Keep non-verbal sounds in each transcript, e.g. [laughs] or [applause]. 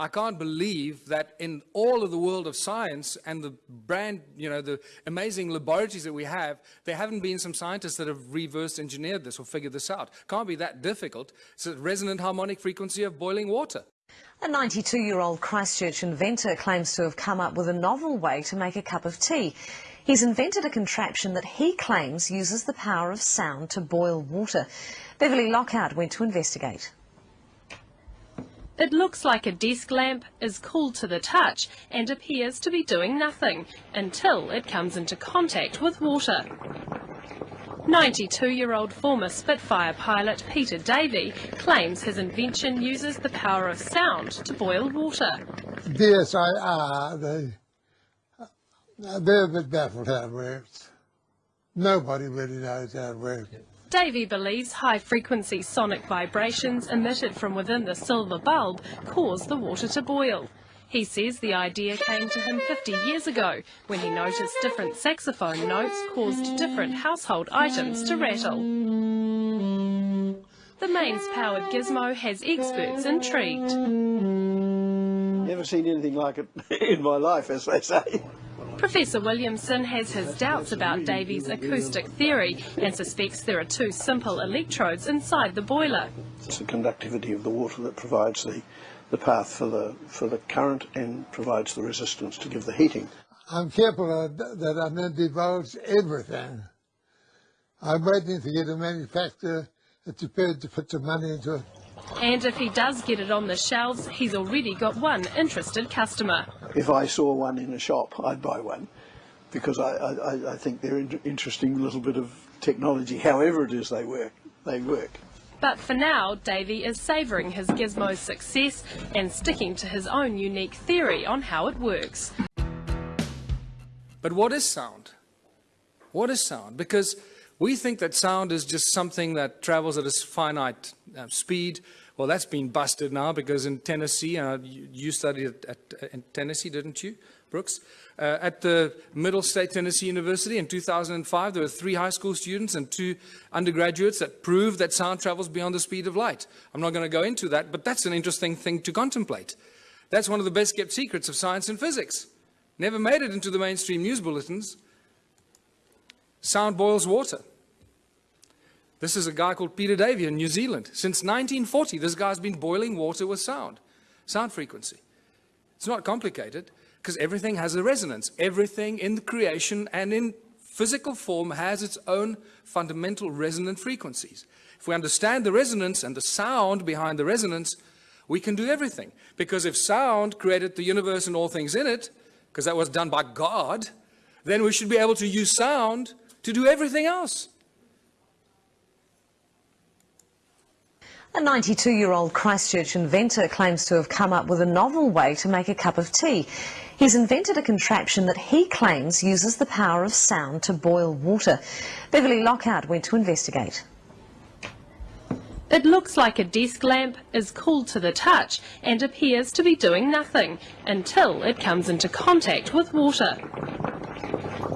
I can't believe that in all of the world of science and the brand, you know, the amazing laboratories that we have, there haven't been some scientists that have reverse engineered this or figured this out. Can't be that difficult. It's a resonant harmonic frequency of boiling water. A 92-year-old Christchurch inventor claims to have come up with a novel way to make a cup of tea. He's invented a contraption that he claims uses the power of sound to boil water. Beverly Lockhart went to investigate. It looks like a desk lamp, is cool to the touch and appears to be doing nothing until it comes into contact with water. 92-year-old former Spitfire pilot Peter Davey claims his invention uses the power of sound to boil water. Yes, I uh, DSIR, they, uh, they're a bit baffled how it works. Nobody really knows how it works. Davey believes high-frequency sonic vibrations emitted from within the silver bulb cause the water to boil. He says the idea came to him 50 years ago when he noticed different saxophone notes caused different household items to rattle. The mains-powered gizmo has experts intrigued. Never seen anything like it [laughs] in my life, as they say. Professor Williamson has his doubts about Davey's acoustic theory and suspects there are two simple electrodes inside the boiler. It's the conductivity of the water that provides the, the path for the, for the current and provides the resistance to give the heating. I'm careful that I don't divulge everything. I'm waiting to get a manufacturer that's prepared to put some money into it. And if he does get it on the shelves, he's already got one interested customer. If I saw one in a shop, I'd buy one because I, I, I think they're an interesting little bit of technology. However it is they work, they work. But for now, Davey is savouring his gizmo's success and sticking to his own unique theory on how it works. But what is sound? What is sound? Because we think that sound is just something that travels at a finite uh, speed. Well, that's been busted now because in Tennessee, uh, you, studied at, at, in Tennessee, didn't you, Brooks? Uh, at the Middle State Tennessee University in 2005, there were three high school students and two undergraduates that proved that sound travels beyond the speed of light. I'm not going to go into that, but that's an interesting thing to contemplate. That's one of the best kept secrets of science and physics. Never made it into the mainstream news bulletins. Sound boils water. This is a guy called Peter Davey in New Zealand. Since 1940, this guy's been boiling water with sound, sound frequency. It's not complicated because everything has a resonance. Everything in the creation and in physical form has its own fundamental resonant frequencies. If we understand the resonance and the sound behind the resonance, we can do everything. Because if sound created the universe and all things in it, because that was done by God, then we should be able to use sound to do everything else. A 92-year-old Christchurch inventor claims to have come up with a novel way to make a cup of tea. He's invented a contraption that he claims uses the power of sound to boil water. Beverly Lockhart went to investigate. It looks like a desk lamp, is cool to the touch and appears to be doing nothing until it comes into contact with water.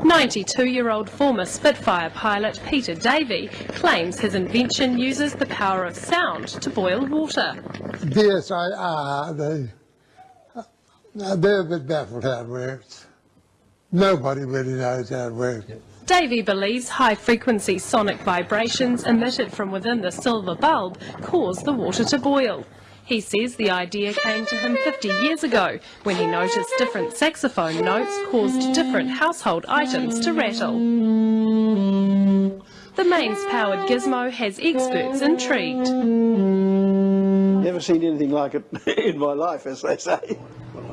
92-year-old former Spitfire pilot Peter Davey claims his invention uses the power of sound to boil water. DSIR, they, they're a bit baffled how it works. Nobody really knows how it works. Davey believes high-frequency sonic vibrations emitted from within the silver bulb cause the water to boil. He says the idea came to him 50 years ago when he noticed different saxophone notes caused different household items to rattle. The mains-powered gizmo has experts intrigued. Never seen anything like it [laughs] in my life, as they say.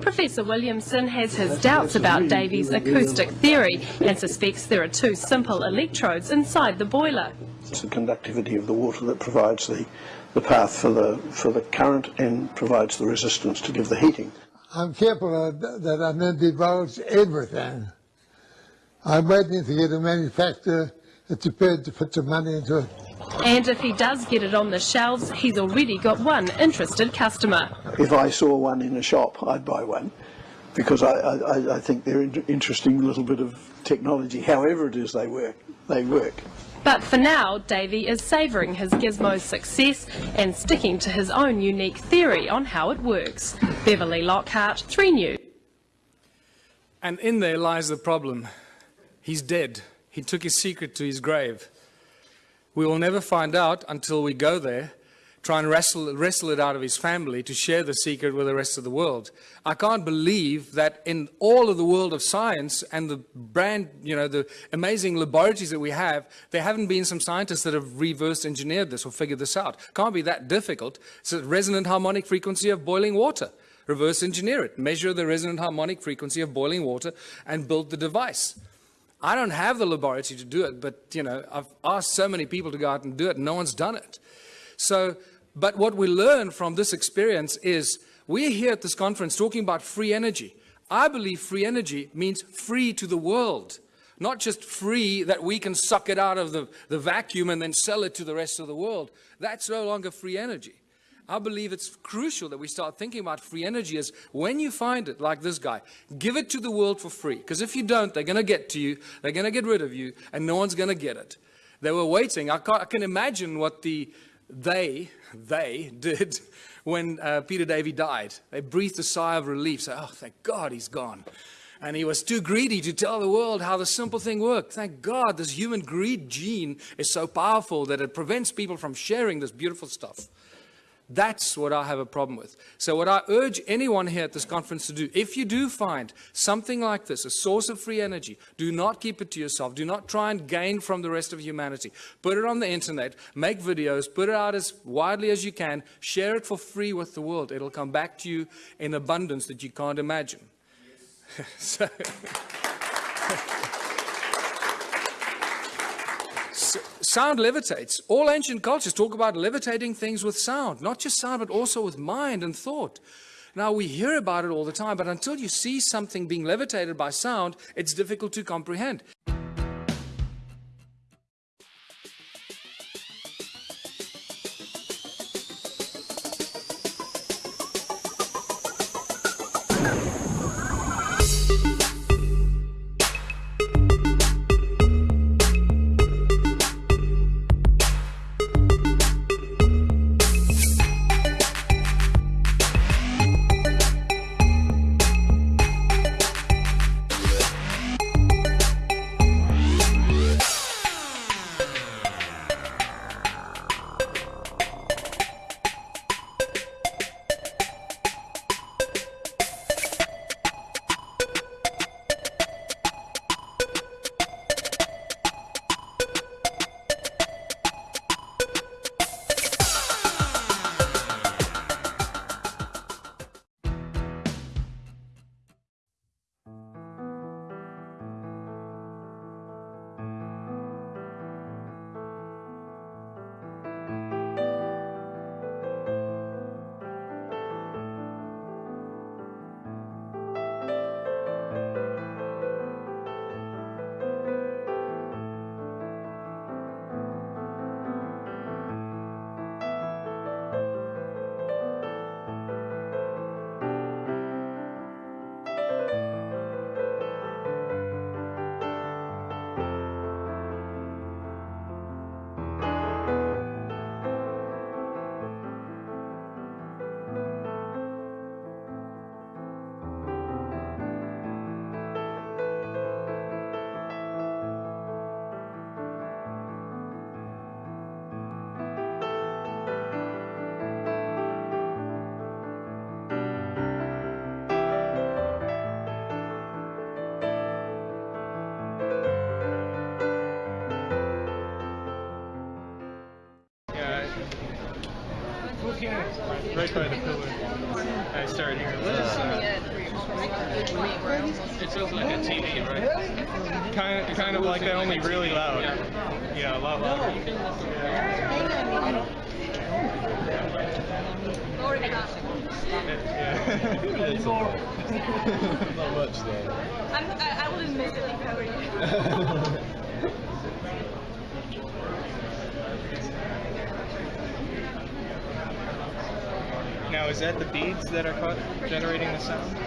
Professor Williamson has his doubts about Davey's acoustic theory and suspects there are two simple electrodes inside the boiler. It's the conductivity of the water that provides the the path for the, for the current and provides the resistance to give the heating. I'm careful that I don't divulge everything. I'm waiting to get a manufacturer that's prepared to put some money into it. And if he does get it on the shelves, he's already got one interested customer. If I saw one in a shop, I'd buy one because I, I, I think they're an interesting little bit of technology. However it is they work, they work. But for now, Davey is savouring his gizmo's success and sticking to his own unique theory on how it works. Beverly Lockhart, 3 News. And in there lies the problem. He's dead. He took his secret to his grave. We will never find out until we go there, try and wrestle, wrestle it out of his family to share the secret with the rest of the world. I can't believe that in all of the world of science and the brand, you know, the amazing laboratories that we have, there haven't been some scientists that have reverse engineered this or figured this out. Can't be that difficult. It's a resonant harmonic frequency of boiling water. Reverse engineer it, measure the resonant harmonic frequency of boiling water and build the device. I don't have the laboratory to do it, but you know, I've asked so many people to go out and do it, and no one's done it. So, but what we learn from this experience is we're here at this conference talking about free energy. I believe free energy means free to the world, not just free that we can suck it out of the, the vacuum and then sell it to the rest of the world. That's no longer free energy. I believe it's crucial that we start thinking about free energy as when you find it, like this guy, give it to the world for free. Because if you don't, they're going to get to you, they're going to get rid of you, and no one's going to get it. They were waiting. I, I, can imagine what the they, they did [laughs] when uh, Peter Davey died. They breathed a sigh of relief, say, oh, thank God he's gone. And he was too greedy to tell the world how the simple thing worked. Thank God this human greed gene is so powerful that it prevents people from sharing this beautiful stuff. That's what I have a problem with. So what I urge anyone here at this conference to do, if you do find something like this, a source of free energy, do not keep it to yourself. Do not try and gain from the rest of humanity. Put it on the internet, make videos, put it out as widely as you can, share it for free with the world. It'll come back to you in abundance that you can't imagine. Yes. [laughs] so [laughs] sound levitates. All ancient cultures talk about levitating things with sound, not just sound, but also with mind and thought. Now, we hear about it all the time, but until you see something being levitated by sound, it's difficult to comprehend. Kind of, kind of like that, only really loud. Yeah, a lot louder. Yeah. Not much though. I'm, I, I wouldn't miss it if I were you. Now, is that the beads that are generating the sound?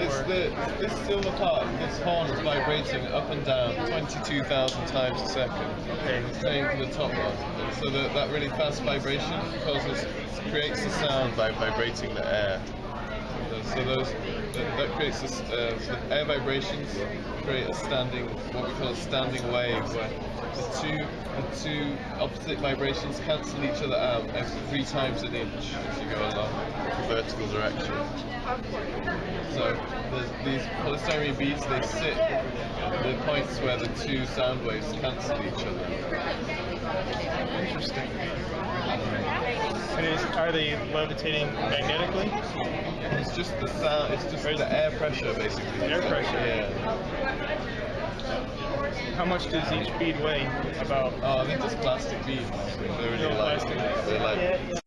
It's Or- the this silver part, this horn is vibrating up and down 22,000 times a second. Okay. It's playing to the top one. So that, that really fast vibration causes creates the sound by vibrating the air. So those that, that creates this, uh, air vibrations create a standing what we call a standing wave where the two the two opposite vibrations cancel each other out every three times an inch as you go along the vertical direction. So these polystyrene beads, they sit at the points where the two sound waves cancel each other. Interesting. Are they levitating magnetically? It's just the sound, it's just the air pressure basically. Air pressure. Yeah. How much does each bead weigh? About Oh, they're just plastic beads. They're really light. They're like